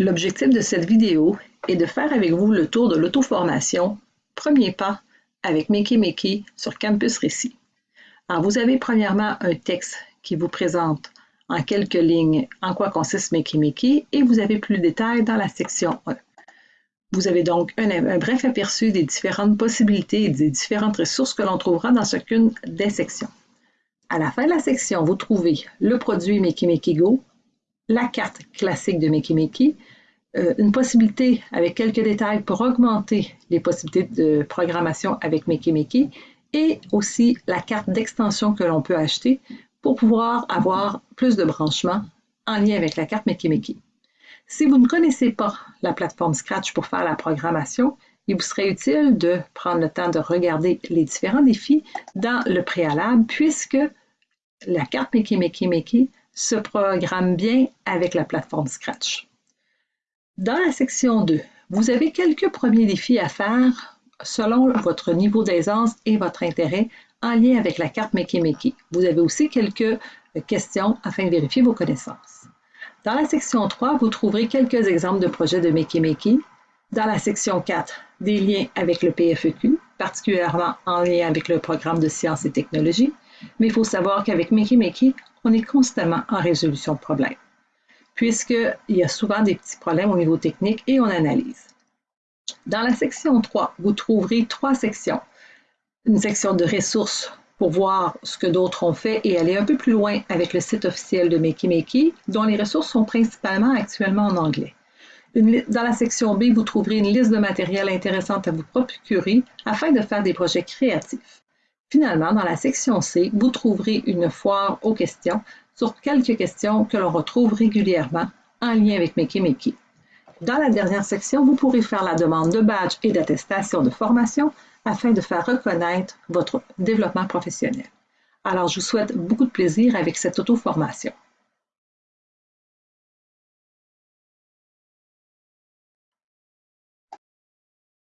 L'objectif de cette vidéo est de faire avec vous le tour de l'auto-formation Premier pas avec Makey sur Campus Récit. Vous avez premièrement un texte qui vous présente en quelques lignes en quoi consiste Makey et vous avez plus de détails dans la section 1. Vous avez donc un, un bref aperçu des différentes possibilités et des différentes ressources que l'on trouvera dans chacune des sections. À la fin de la section, vous trouvez le produit Makey Go, la carte classique de Makey euh, une possibilité avec quelques détails pour augmenter les possibilités de programmation avec Makey et aussi la carte d'extension que l'on peut acheter pour pouvoir avoir plus de branchements en lien avec la carte Makey Si vous ne connaissez pas la plateforme Scratch pour faire la programmation, il vous serait utile de prendre le temps de regarder les différents défis dans le préalable puisque la carte Makey se programme bien avec la plateforme Scratch. Dans la section 2, vous avez quelques premiers défis à faire selon votre niveau d'aisance et votre intérêt en lien avec la carte Makey Vous avez aussi quelques questions afin de vérifier vos connaissances. Dans la section 3, vous trouverez quelques exemples de projets de Makey Dans la section 4, des liens avec le PFEQ, particulièrement en lien avec le programme de sciences et technologies. Mais il faut savoir qu'avec Makey on est constamment en résolution de problèmes, puisqu'il y a souvent des petits problèmes au niveau technique et on analyse. Dans la section 3, vous trouverez trois sections. Une section de ressources pour voir ce que d'autres ont fait et aller un peu plus loin avec le site officiel de Makey dont les ressources sont principalement actuellement en anglais. dans la section B, vous trouverez une liste de matériel intéressant à vous procurer afin de faire des projets créatifs. Finalement, dans la section C, vous trouverez une foire aux questions sur quelques questions que l'on retrouve régulièrement en lien avec Makey Dans la dernière section, vous pourrez faire la demande de badge et d'attestation de formation afin de faire reconnaître votre développement professionnel. Alors, je vous souhaite beaucoup de plaisir avec cette auto-formation.